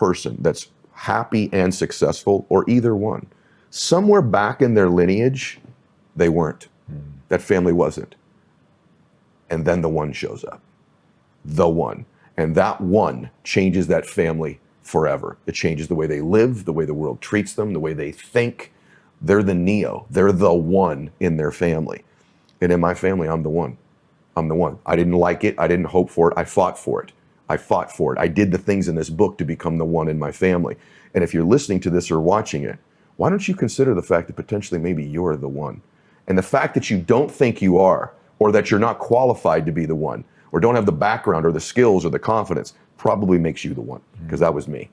person that's happy and successful, or either one, somewhere back in their lineage, they weren't. That family wasn't. And then the one shows up. The one. And that one changes that family forever. It changes the way they live, the way the world treats them, the way they think. They're the Neo. They're the one in their family. And in my family, I'm the one. I'm the one. I didn't like it. I didn't hope for it. I fought for it. I fought for it. I did the things in this book to become the one in my family. And if you're listening to this or watching it, why don't you consider the fact that potentially maybe you're the one? And the fact that you don't think you are, or that you're not qualified to be the one, or don't have the background or the skills or the confidence, probably makes you the one, because that was me.